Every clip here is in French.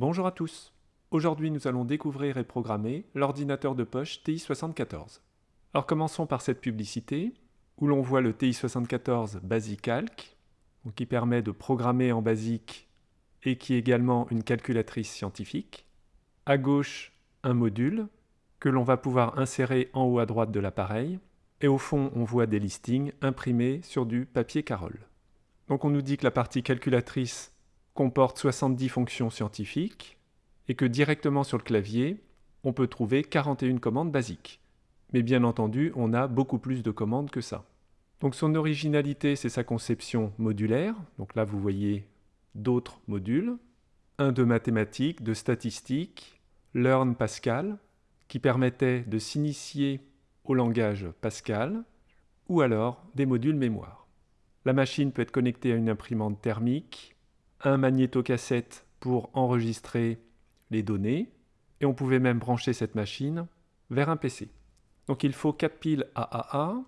Bonjour à tous. Aujourd'hui, nous allons découvrir et programmer l'ordinateur de poche TI-74. Alors commençons par cette publicité où l'on voit le TI-74 BasicCalc, qui permet de programmer en BASIC et qui est également une calculatrice scientifique. À gauche, un module que l'on va pouvoir insérer en haut à droite de l'appareil. Et au fond, on voit des listings imprimés sur du papier Carole. Donc on nous dit que la partie calculatrice comporte 70 fonctions scientifiques et que directement sur le clavier, on peut trouver 41 commandes basiques. Mais bien entendu, on a beaucoup plus de commandes que ça. Donc son originalité, c'est sa conception modulaire. Donc là, vous voyez d'autres modules. Un de mathématiques, de statistiques, Learn Pascal, qui permettait de s'initier au langage Pascal, ou alors des modules mémoire. La machine peut être connectée à une imprimante thermique, un magnétocassette pour enregistrer les données, et on pouvait même brancher cette machine vers un PC. Donc il faut 4 piles AAA.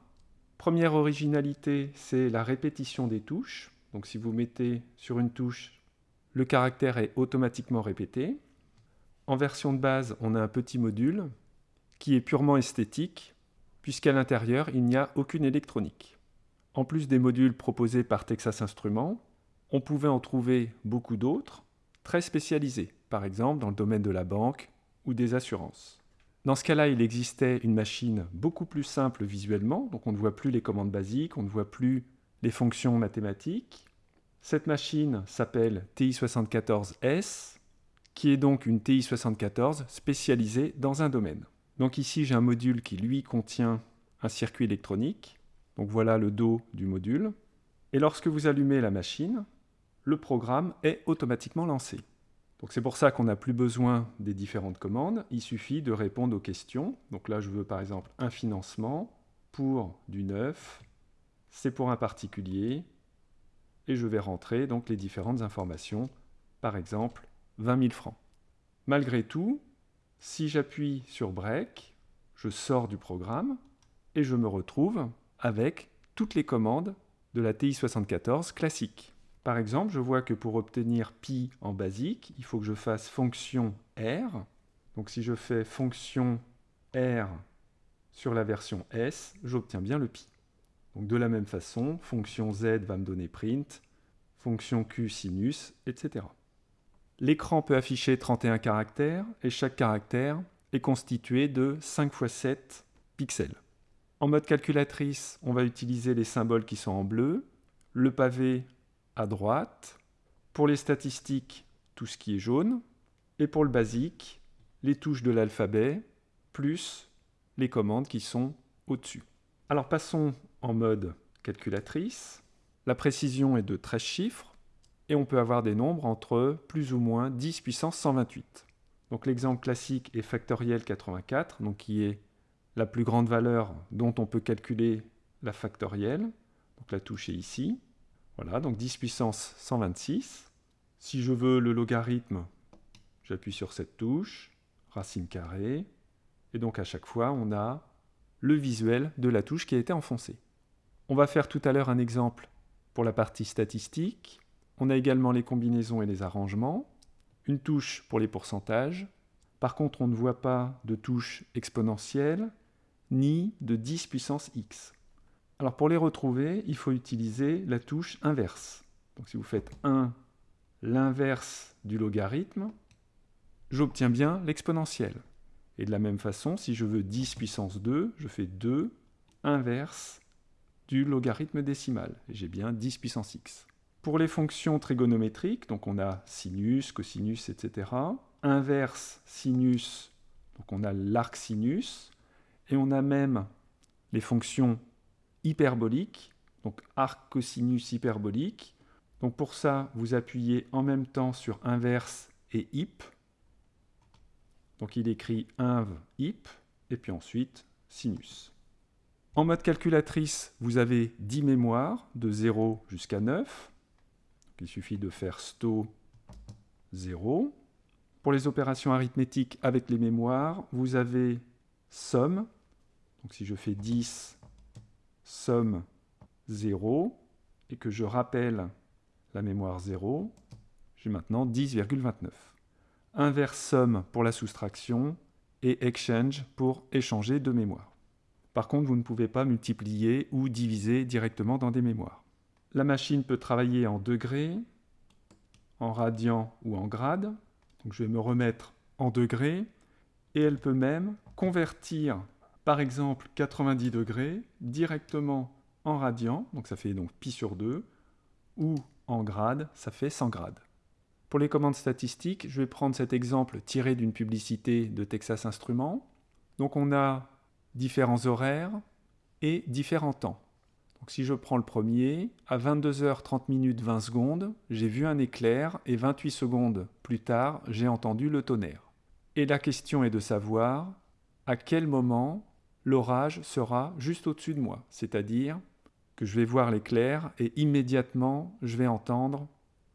Première originalité, c'est la répétition des touches. Donc si vous mettez sur une touche, le caractère est automatiquement répété. En version de base, on a un petit module qui est purement esthétique, puisqu'à l'intérieur, il n'y a aucune électronique. En plus des modules proposés par Texas Instruments, on pouvait en trouver beaucoup d'autres, très spécialisés, par exemple dans le domaine de la banque ou des assurances. Dans ce cas-là, il existait une machine beaucoup plus simple visuellement, donc on ne voit plus les commandes basiques, on ne voit plus les fonctions mathématiques. Cette machine s'appelle TI74S, qui est donc une TI74 spécialisée dans un domaine. Donc ici, j'ai un module qui, lui, contient un circuit électronique. Donc voilà le dos du module. Et lorsque vous allumez la machine, le programme est automatiquement lancé. Donc c'est pour ça qu'on n'a plus besoin des différentes commandes. Il suffit de répondre aux questions. Donc là, je veux par exemple un financement pour du neuf. C'est pour un particulier. Et je vais rentrer donc les différentes informations. Par exemple, 20 000 francs. Malgré tout, si j'appuie sur Break, je sors du programme et je me retrouve avec toutes les commandes de la TI-74 classique. Par exemple, je vois que pour obtenir pi en basique, il faut que je fasse fonction R. Donc si je fais fonction R sur la version S, j'obtiens bien le pi. Donc de la même façon, fonction Z va me donner print, fonction Q sinus, etc. L'écran peut afficher 31 caractères et chaque caractère est constitué de 5 x 7 pixels. En mode calculatrice, on va utiliser les symboles qui sont en bleu, le pavé à droite, pour les statistiques, tout ce qui est jaune, et pour le basique, les touches de l'alphabet, plus les commandes qui sont au-dessus. Alors passons en mode calculatrice. La précision est de 13 chiffres, et on peut avoir des nombres entre plus ou moins 10 puissance 128. Donc l'exemple classique est factoriel 84, donc qui est la plus grande valeur dont on peut calculer la factorielle. Donc la touche est ici. Voilà, donc 10 puissance 126. Si je veux le logarithme, j'appuie sur cette touche, racine carrée, et donc à chaque fois on a le visuel de la touche qui a été enfoncée. On va faire tout à l'heure un exemple pour la partie statistique. On a également les combinaisons et les arrangements, une touche pour les pourcentages. Par contre, on ne voit pas de touche exponentielle ni de 10 puissance x. Alors pour les retrouver, il faut utiliser la touche inverse. Donc si vous faites 1, l'inverse du logarithme, j'obtiens bien l'exponentielle. Et de la même façon, si je veux 10 puissance 2, je fais 2 inverse du logarithme décimal. J'ai bien 10 puissance x. Pour les fonctions trigonométriques, donc on a sinus, cosinus, etc. Inverse sinus, donc on a l'arc sinus. Et on a même les fonctions hyperboliques, donc arc cosinus hyperbolique. Donc pour ça, vous appuyez en même temps sur inverse et hip. Donc il écrit inv hip, et puis ensuite sinus. En mode calculatrice, vous avez 10 mémoires, de 0 jusqu'à 9. Il suffit de faire sto 0. Pour les opérations arithmétiques avec les mémoires, vous avez somme. Donc si je fais 10, somme 0, et que je rappelle la mémoire 0, j'ai maintenant 10,29. inverse somme pour la soustraction et exchange pour échanger de mémoire. Par contre, vous ne pouvez pas multiplier ou diviser directement dans des mémoires. La machine peut travailler en degrés, en radians ou en grades. Je vais me remettre en degrés et elle peut même convertir par exemple 90 degrés directement en radians, donc ça fait donc pi sur 2, ou en grades, ça fait 100 grades. Pour les commandes statistiques, je vais prendre cet exemple tiré d'une publicité de Texas Instruments. Donc on a différents horaires et différents temps. Donc si je prends le premier, à 22h30 minutes 20 secondes, j'ai vu un éclair et 28 secondes plus tard, j'ai entendu le tonnerre. Et la question est de savoir à quel moment l'orage sera juste au-dessus de moi, c'est-à-dire que je vais voir l'éclair et immédiatement je vais entendre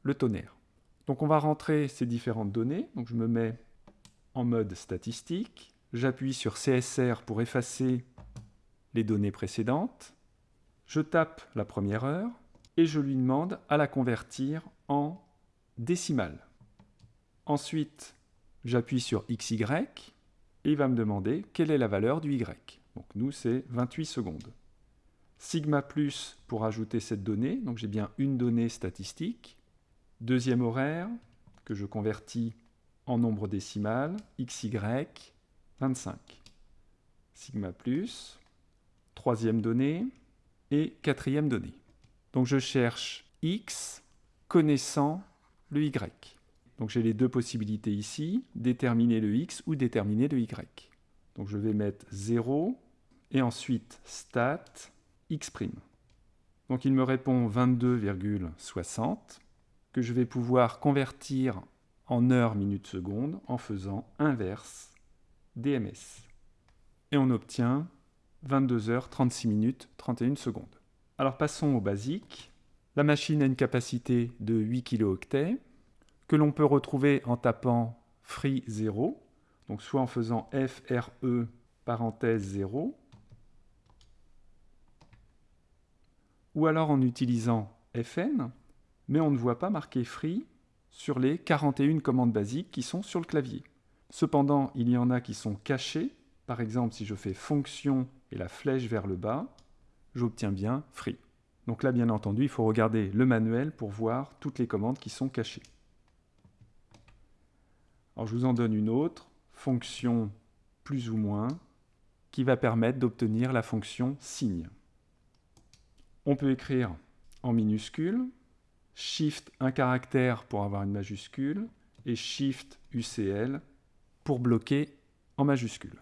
le tonnerre. Donc on va rentrer ces différentes données, donc je me mets en mode statistique, j'appuie sur CSR pour effacer les données précédentes, je tape la première heure et je lui demande à la convertir en décimale. Ensuite, j'appuie sur XY et il va me demander quelle est la valeur du Y. Donc nous, c'est 28 secondes. Sigma plus pour ajouter cette donnée, donc j'ai bien une donnée statistique. Deuxième horaire, que je convertis en nombre décimal, XY, 25. Sigma plus, troisième donnée, et quatrième donnée. Donc je cherche x connaissant le y. Donc j'ai les deux possibilités ici, déterminer le x ou déterminer le y. Donc je vais mettre 0 et ensuite stat x'. Donc il me répond 22,60 que je vais pouvoir convertir en heures, minutes, secondes en faisant inverse DMS. Et on obtient 22 heures 36 minutes 31 secondes. Alors passons au basique. La machine a une capacité de 8 kilooctets que l'on peut retrouver en tapant free 0, donc soit en faisant FRE parenthèse 0, ou alors en utilisant FN, mais on ne voit pas marqué free sur les 41 commandes basiques qui sont sur le clavier. Cependant, il y en a qui sont cachées. Par exemple, si je fais fonction et la flèche vers le bas, j'obtiens bien free. Donc là, bien entendu, il faut regarder le manuel pour voir toutes les commandes qui sont cachées. Alors je vous en donne une autre, fonction plus ou moins, qui va permettre d'obtenir la fonction signe. On peut écrire en minuscule, Shift un caractère pour avoir une majuscule, et Shift UCL pour bloquer en majuscule.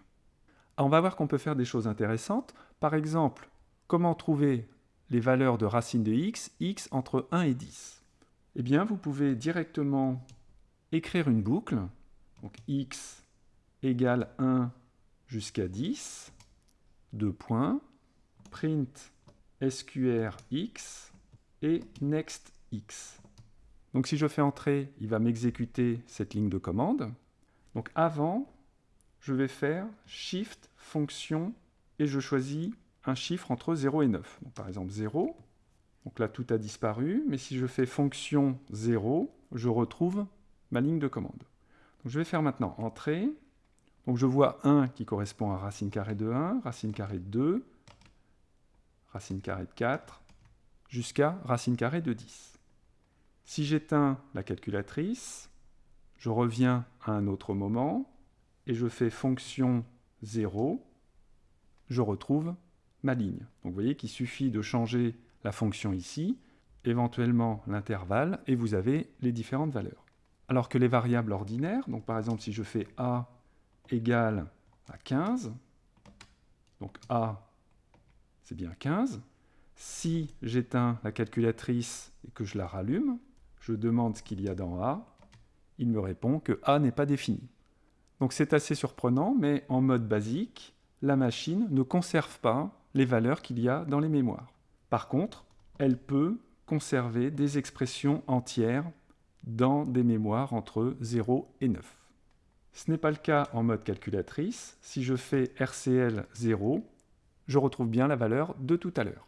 On va voir qu'on peut faire des choses intéressantes. Par exemple, comment trouver les valeurs de racine de x, x entre 1 et 10 Eh bien, vous pouvez directement écrire une boucle. Donc x égale 1 jusqu'à 10, deux points, print sqr x et next x. Donc si je fais entrer, il va m'exécuter cette ligne de commande. Donc avant, je vais faire Shift, fonction, et je choisis un chiffre entre 0 et 9. par exemple 0, donc là tout a disparu, mais si je fais fonction 0, je retrouve ma ligne de commande. Je vais faire maintenant entrée, donc je vois 1 qui correspond à racine carrée de 1, racine carrée de 2, racine carrée de 4, jusqu'à racine carrée de 10. Si j'éteins la calculatrice, je reviens à un autre moment, et je fais fonction 0, je retrouve ma ligne. Donc vous voyez qu'il suffit de changer la fonction ici, éventuellement l'intervalle, et vous avez les différentes valeurs. Alors que les variables ordinaires, donc par exemple si je fais a égale à 15, donc a c'est bien 15, si j'éteins la calculatrice et que je la rallume, je demande ce qu'il y a dans a, il me répond que a n'est pas défini. Donc c'est assez surprenant, mais en mode basique, la machine ne conserve pas les valeurs qu'il y a dans les mémoires. Par contre, elle peut conserver des expressions entières dans des mémoires entre 0 et 9. Ce n'est pas le cas en mode calculatrice. Si je fais RCL 0, je retrouve bien la valeur de tout à l'heure.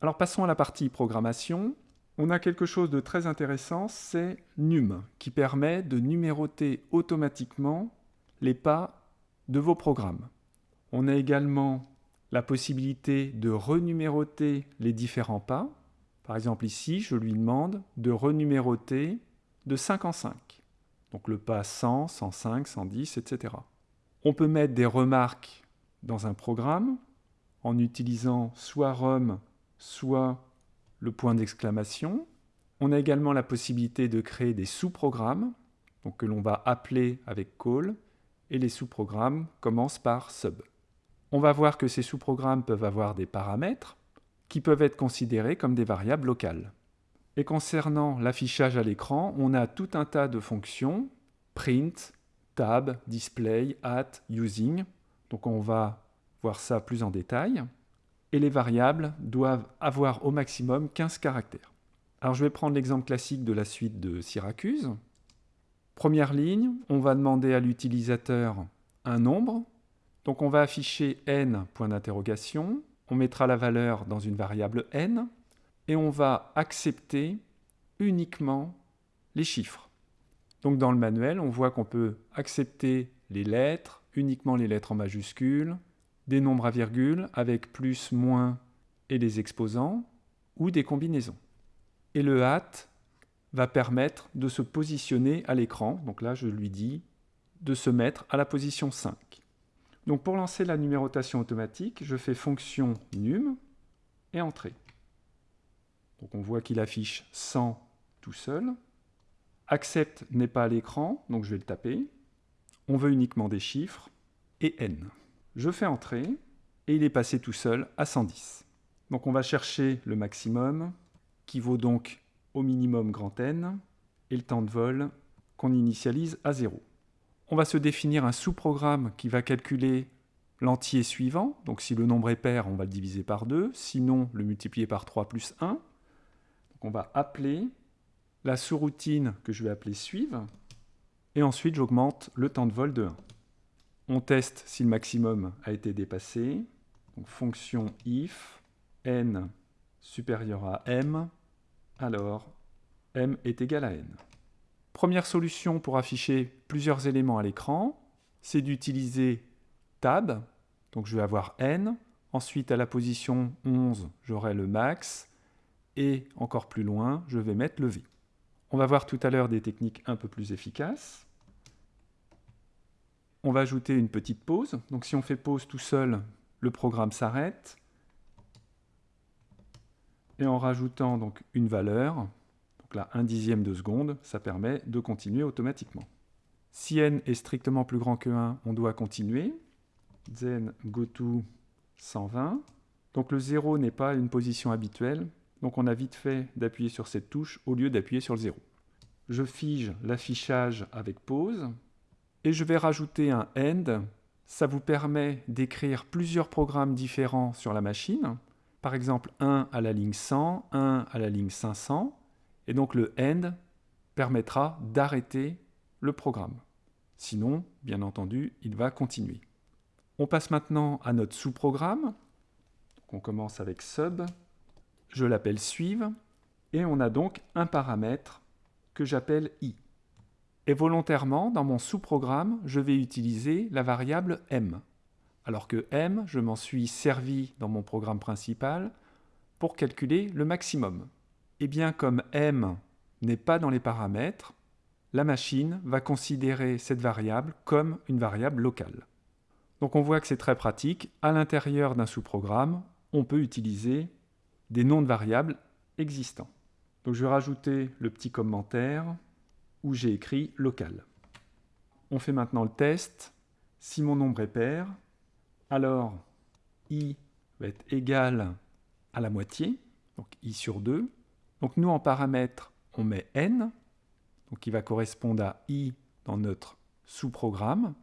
Alors passons à la partie programmation. on a quelque chose de très intéressant, c'est num, qui permet de numéroter automatiquement les pas de vos programmes. On a également la possibilité de renuméroter les différents pas. Par exemple ici, je lui demande de renuméroter de 5 en 5. Donc le pas 100, 105, 110, etc. On peut mettre des remarques dans un programme en utilisant soit ROM, soit le point d'exclamation. On a également la possibilité de créer des sous-programmes, donc que l'on va appeler avec call, et les sous-programmes commencent par sub. On va voir que ces sous-programmes peuvent avoir des paramètres qui peuvent être considérés comme des variables locales. Et concernant l'affichage à l'écran, on a tout un tas de fonctions, print, tab, display, at, using. Donc on va voir ça plus en détail et les variables doivent avoir au maximum 15 caractères. Alors je vais prendre l'exemple classique de la suite de Syracuse. Première ligne, on va demander à l'utilisateur un nombre. Donc on va afficher n, point d'interrogation. On mettra la valeur dans une variable n. Et on va accepter uniquement les chiffres. Donc dans le manuel, on voit qu'on peut accepter les lettres, uniquement les lettres en majuscules, des nombres à virgule avec plus, moins et les exposants, ou des combinaisons. Et le hat va permettre de se positionner à l'écran. Donc là, je lui dis de se mettre à la position 5. Donc pour lancer la numérotation automatique, je fais fonction num et entrée. Donc on voit qu'il affiche 100 tout seul. Accept n'est pas à l'écran, donc je vais le taper. On veut uniquement des chiffres et n. Je fais entrer et il est passé tout seul à 110. Donc on va chercher le maximum qui vaut donc au minimum grand N et le temps de vol qu'on initialise à 0. On va se définir un sous-programme qui va calculer l'entier suivant. Donc si le nombre est pair, on va le diviser par 2, sinon le multiplier par 3 plus 1. On va appeler la sous-routine que je vais appeler suivre, et ensuite j'augmente le temps de vol de 1. On teste si le maximum a été dépassé. Donc, fonction if n supérieur à m, alors m est égal à n. Première solution pour afficher plusieurs éléments à l'écran, c'est d'utiliser tab. Donc je vais avoir n. Ensuite, à la position 11, j'aurai le max. Et encore plus loin, je vais mettre le v. On va voir tout à l'heure des techniques un peu plus efficaces on va ajouter une petite pause. Donc si on fait pause tout seul, le programme s'arrête. Et en rajoutant donc une valeur, donc là un dixième de seconde, ça permet de continuer automatiquement. Si n est strictement plus grand que 1, on doit continuer. Then go to 120. Donc le 0 n'est pas une position habituelle, donc on a vite fait d'appuyer sur cette touche au lieu d'appuyer sur le 0. Je fige l'affichage avec pause, et je vais rajouter un end. Ça vous permet d'écrire plusieurs programmes différents sur la machine. Par exemple, un à la ligne 100, un à la ligne 500. Et donc le end permettra d'arrêter le programme. Sinon, bien entendu, il va continuer. On passe maintenant à notre sous-programme. On commence avec sub. Je l'appelle suive. Et on a donc un paramètre que j'appelle i. Et volontairement, dans mon sous-programme, je vais utiliser la variable m. Alors que m, je m'en suis servi dans mon programme principal pour calculer le maximum. Et bien comme m n'est pas dans les paramètres, la machine va considérer cette variable comme une variable locale. Donc on voit que c'est très pratique. À l'intérieur d'un sous-programme, on peut utiliser des noms de variables existants. Donc je vais rajouter le petit commentaire où j'ai écrit local. On fait maintenant le test. Si mon nombre est pair, alors i va être égal à la moitié, donc i sur 2. Donc nous, en paramètre, on met n, donc qui va correspondre à i dans notre sous-programme.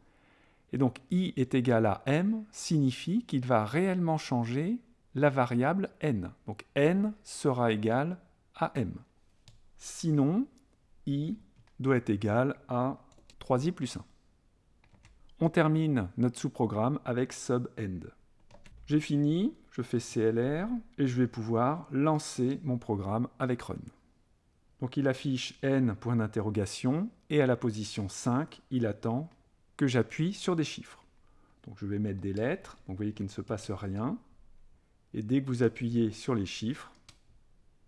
Et donc i est égal à m signifie qu'il va réellement changer la variable n. Donc n sera égal à m. Sinon, i doit être égal à 3i plus 1. On termine notre sous-programme avec sub-end. J'ai fini, je fais CLR et je vais pouvoir lancer mon programme avec run. Donc il affiche n point d'interrogation et à la position 5, il attend que j'appuie sur des chiffres. Donc je vais mettre des lettres, donc vous voyez qu'il ne se passe rien. Et dès que vous appuyez sur les chiffres,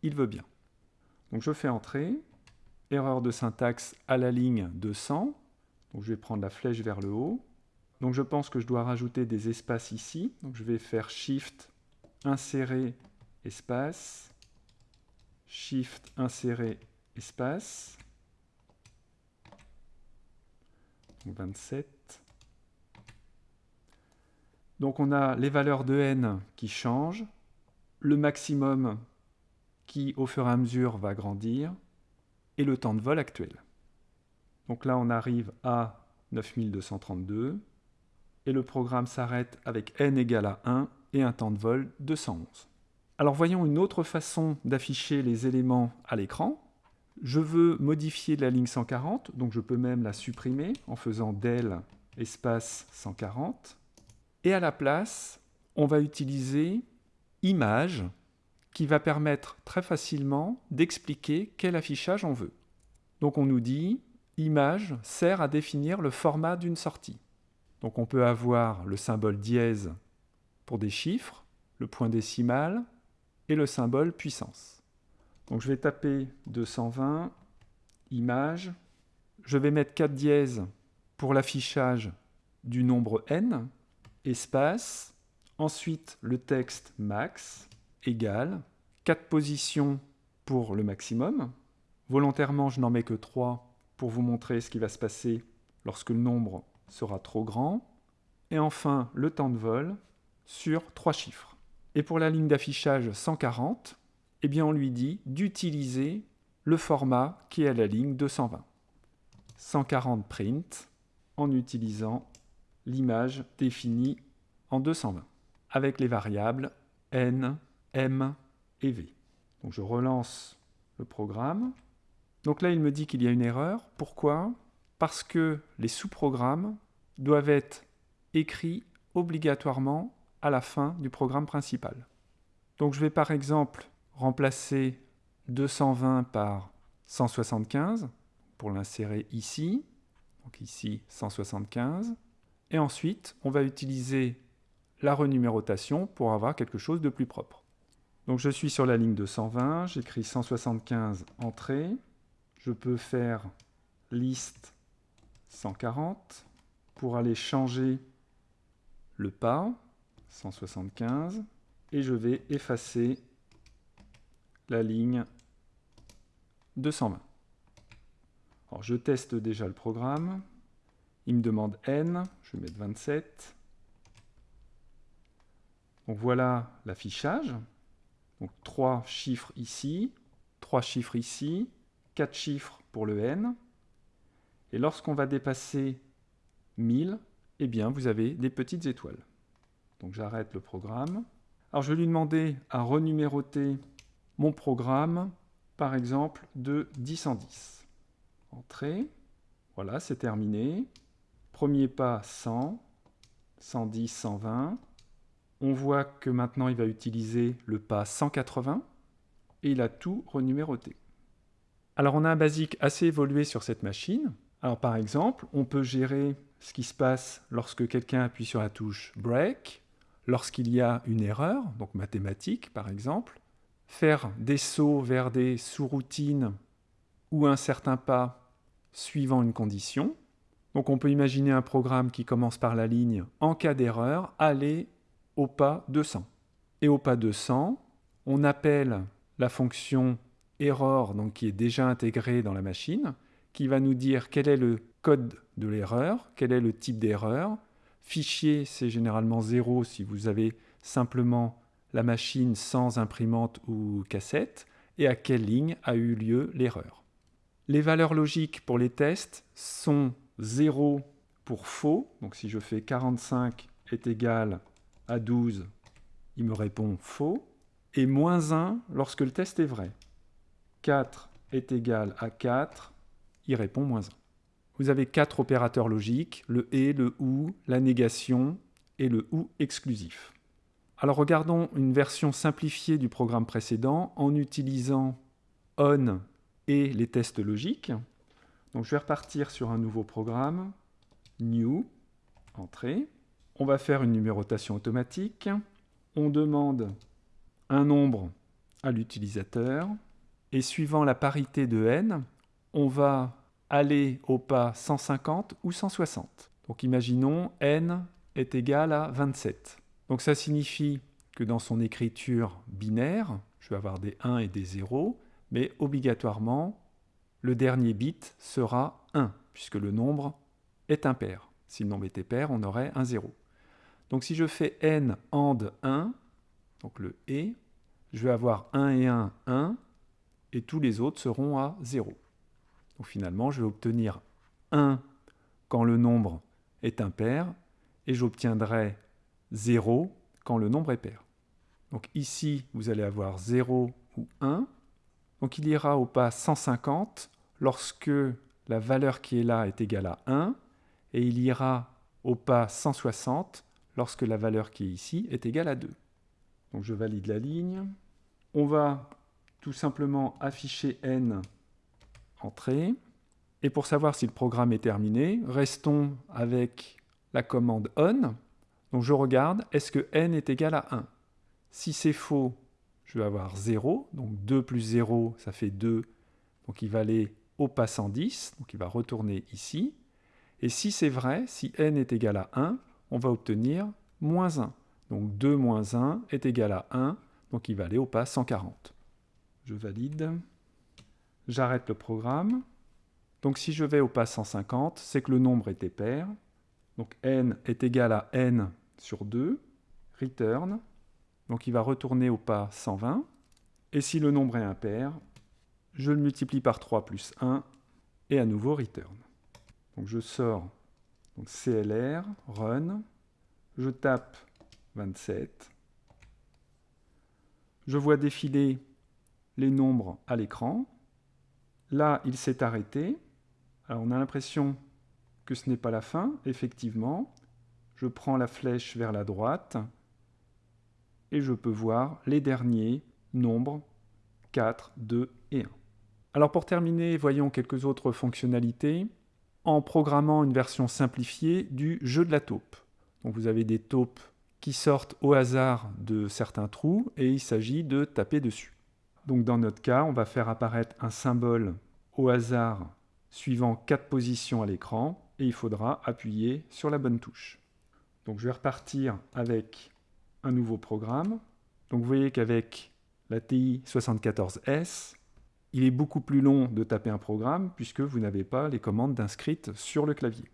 il veut bien. Donc je fais entrer, erreur de syntaxe à la ligne 200, donc je vais prendre la flèche vers le haut. Donc je pense que je dois rajouter des espaces ici, donc je vais faire Shift, insérer, espace, Shift, insérer, espace, 27. Donc on a les valeurs de n qui changent, le maximum qui au fur et à mesure va grandir, et le temps de vol actuel. Donc là on arrive à 9232, et le programme s'arrête avec n égale à 1 et un temps de vol de 111. Alors voyons une autre façon d'afficher les éléments à l'écran. Je veux modifier la ligne 140, donc je peux même la supprimer en faisant del espace 140. Et à la place, on va utiliser image qui va permettre très facilement d'expliquer quel affichage on veut. Donc on nous dit image sert à définir le format d'une sortie. Donc on peut avoir le symbole dièse pour des chiffres, le point décimal et le symbole puissance. Donc je vais taper 220, image. Je vais mettre 4 dièses pour l'affichage du nombre n, espace. Ensuite, le texte max égale 4 positions pour le maximum. Volontairement, je n'en mets que 3 pour vous montrer ce qui va se passer lorsque le nombre sera trop grand. Et enfin, le temps de vol sur 3 chiffres. Et pour la ligne d'affichage 140, eh bien on lui dit d'utiliser le format qui est à la ligne 220. 140 print en utilisant l'image définie en 220 avec les variables n, m et v. Donc je relance le programme. Donc là, il me dit qu'il y a une erreur. Pourquoi? Parce que les sous-programmes doivent être écrits obligatoirement à la fin du programme principal. Donc je vais par exemple remplacer 220 par 175 pour l'insérer ici. Donc ici 175. Et ensuite, on va utiliser la renumérotation pour avoir quelque chose de plus propre. Donc je suis sur la ligne 220, j'écris 175 entrée. Je peux faire liste 140 pour aller changer le pas 175 et je vais effacer la ligne 220. Alors je teste déjà le programme. Il me demande n, je vais mettre 27. Donc voilà l'affichage. Donc 3 chiffres ici, 3 chiffres ici, 4 chiffres pour le n. Et lorsqu'on va dépasser 1000, eh bien vous avez des petites étoiles. Donc j'arrête le programme. Alors je vais lui demander à renuméroter mon programme, par exemple, de 10 en 10. Entrée, voilà, c'est terminé. Premier pas, 100, 110, 120. On voit que maintenant, il va utiliser le pas 180 et il a tout renuméroté. Alors, on a un basique assez évolué sur cette machine. Alors, par exemple, on peut gérer ce qui se passe lorsque quelqu'un appuie sur la touche Break, lorsqu'il y a une erreur, donc mathématique par exemple, faire des sauts vers des sous-routines ou un certain pas suivant une condition. Donc on peut imaginer un programme qui commence par la ligne en cas d'erreur, aller au pas 200. Et au pas 200, on appelle la fonction error, donc qui est déjà intégrée dans la machine, qui va nous dire quel est le code de l'erreur, quel est le type d'erreur. Fichier, c'est généralement 0 si vous avez simplement la machine sans imprimante ou cassette et à quelle ligne a eu lieu l'erreur? Les valeurs logiques pour les tests sont 0 pour faux, donc si je fais 45 est égal à 12, il me répond faux, et moins 1 lorsque le test est vrai. 4 est égal à 4, il répond moins 1. Vous avez quatre opérateurs logiques, le et, le ou, la négation et le ou exclusif. Alors regardons une version simplifiée du programme précédent en utilisant on et les tests logiques. Donc je vais repartir sur un nouveau programme, New, Entrée. On va faire une numérotation automatique. On demande un nombre à l'utilisateur. Et suivant la parité de n, on va aller au pas 150 ou 160. Donc imaginons n est égal à 27. Donc ça signifie que dans son écriture binaire, je vais avoir des 1 et des 0, mais obligatoirement, le dernier bit sera 1, puisque le nombre est impair. Si le nombre était pair, on aurait un 0. Donc si je fais n AND 1, donc le et, je vais avoir 1 et 1, 1, et tous les autres seront à 0. Donc finalement, je vais obtenir 1 quand le nombre est impair, et j'obtiendrai 0 quand le nombre est pair. Donc ici, vous allez avoir 0 ou 1. Donc il ira au pas 150 lorsque la valeur qui est là est égale à 1, et il ira au pas 160 lorsque la valeur qui est ici est égale à 2. Donc je valide la ligne. On va tout simplement afficher n entrée. Et pour savoir si le programme est terminé, restons avec la commande on. Donc je regarde, est-ce que n est égal à 1 Si c'est faux, je vais avoir 0. Donc 2 plus 0, ça fait 2. Donc il va aller au pas 110. Donc il va retourner ici. Et si c'est vrai, si n est égal à 1, on va obtenir moins 1. Donc 2 moins 1 est égal à 1, donc il va aller au pas 140. Je valide. J'arrête le programme. Donc si je vais au pas 150, c'est que le nombre est pair. Donc n est égal à n sur 2. Return. Donc il va retourner au pas 120. Et si le nombre est impair, je le multiplie par 3 plus 1 et à nouveau return. Donc je sors donc CLR, run, je tape 27, je vois défiler les nombres à l'écran. Là, il s'est arrêté. Alors on a l'impression que ce n'est pas la fin, effectivement. Je prends la flèche vers la droite et je peux voir les derniers nombres 4, 2 et 1. Alors pour terminer, voyons quelques autres fonctionnalités en programmant une version simplifiée du jeu de la taupe. Donc vous avez des taupes qui sortent au hasard de certains trous et il s'agit de taper dessus. Donc dans notre cas, on va faire apparaître un symbole au hasard suivant quatre positions à l'écran et il faudra appuyer sur la bonne touche. Donc je vais repartir avec un nouveau programme. Donc vous voyez qu'avec la TI 74S, il est beaucoup plus long de taper un programme puisque vous n'avez pas les commandes inscrites sur le clavier.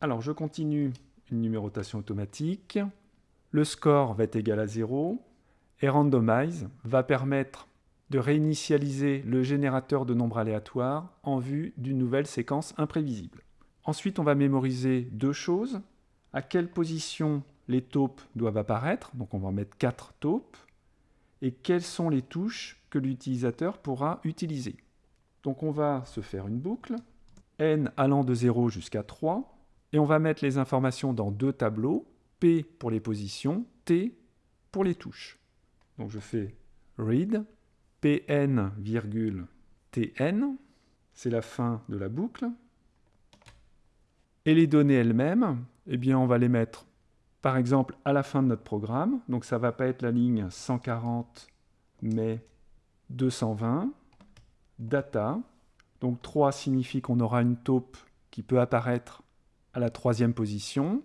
Alors je continue une numérotation automatique. Le score va être égal à 0 et randomize va permettre de réinitialiser le générateur de nombres aléatoires en vue d'une nouvelle séquence imprévisible. Ensuite, on va mémoriser deux choses. À quelle position les taupes doivent apparaître, donc on va mettre 4 taupes, et quelles sont les touches que l'utilisateur pourra utiliser? Donc on va se faire une boucle, n allant de 0 jusqu'à 3, et on va mettre les informations dans deux tableaux, P pour les positions, T pour les touches. Donc je fais read, pn, tn, c'est la fin de la boucle. Et les données elles-mêmes, eh bien on va les mettre par exemple à la fin de notre programme. Donc ça ne va pas être la ligne 140, mais 220. Data. Donc 3 signifie qu'on aura une taupe qui peut apparaître à la troisième position.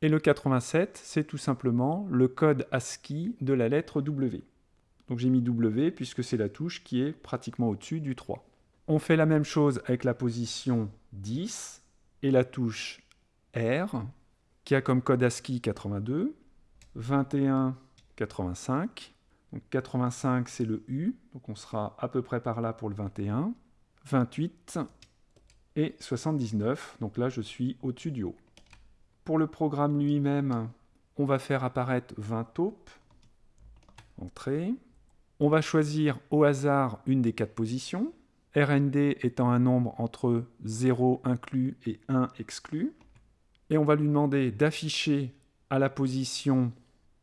Et le 87, c'est tout simplement le code ASCII de la lettre W. Donc j'ai mis W puisque c'est la touche qui est pratiquement au-dessus du 3. On fait la même chose avec la position 10 et la touche R qui a comme code ASCII 82, 21, 85. Donc 85 c'est le U, donc on sera à peu près par là pour le 21, 28 et 79, donc là je suis au-dessus du haut. Pour le programme lui-même, on va faire apparaître 20 taupes, entrée. On va choisir au hasard une des quatre positions, RND étant un nombre entre 0 inclus et 1 exclu et on va lui demander d'afficher à la position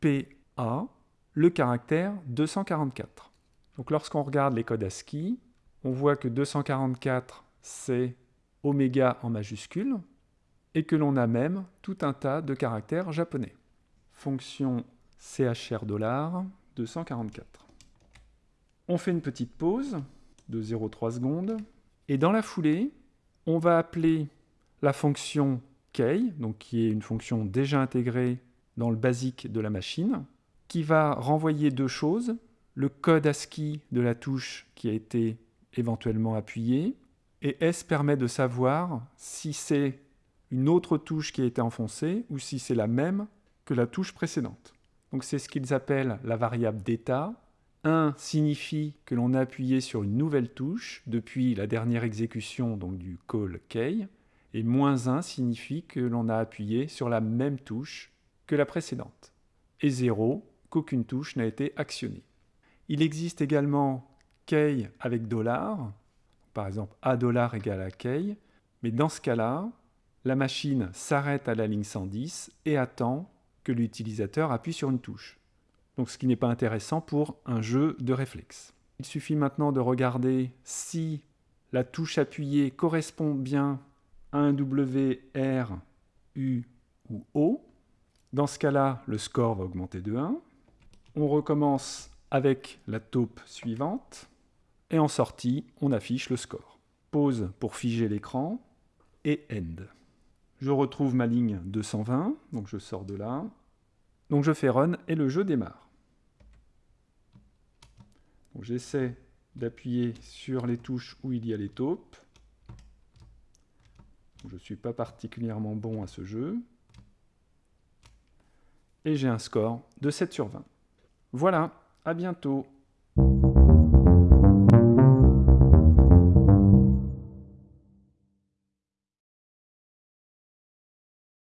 PA le caractère 244. Donc lorsqu'on regarde les codes ASCII, on voit que 244, c'est oméga en majuscule, et que l'on a même tout un tas de caractères japonais. Fonction CHR dollar 244. On fait une petite pause de 0,3 secondes, et dans la foulée, on va appeler la fonction donc qui est une fonction déjà intégrée dans le basique de la machine, qui va renvoyer deux choses, le code ASCII de la touche qui a été éventuellement appuyée, et S permet de savoir si c'est une autre touche qui a été enfoncée ou si c'est la même que la touche précédente. Donc c'est ce qu'ils appellent la variable d'état. 1 signifie que l'on a appuyé sur une nouvelle touche depuis la dernière exécution donc du call key, et moins 1 signifie que l'on a appuyé sur la même touche que la précédente, et 0 qu'aucune touche n'a été actionnée. Il existe également key avec dollar, par exemple A dollar égale à key, mais dans ce cas-là, la machine s'arrête à la ligne 110 et attend que l'utilisateur appuie sur une touche. Donc ce qui n'est pas intéressant pour un jeu de réflexe. Il suffit maintenant de regarder si la touche appuyée correspond bien un W, R, U ou O. Dans ce cas-là, le score va augmenter de 1. On recommence avec la taupe suivante. Et en sortie, on affiche le score. Pause pour figer l'écran et End. Je retrouve ma ligne 220, donc je sors de là. Donc je fais Run et le jeu démarre. J'essaie d'appuyer sur les touches où il y a les taupes. Je ne suis pas particulièrement bon à ce jeu. Et j'ai un score de 7 sur 20. Voilà, à bientôt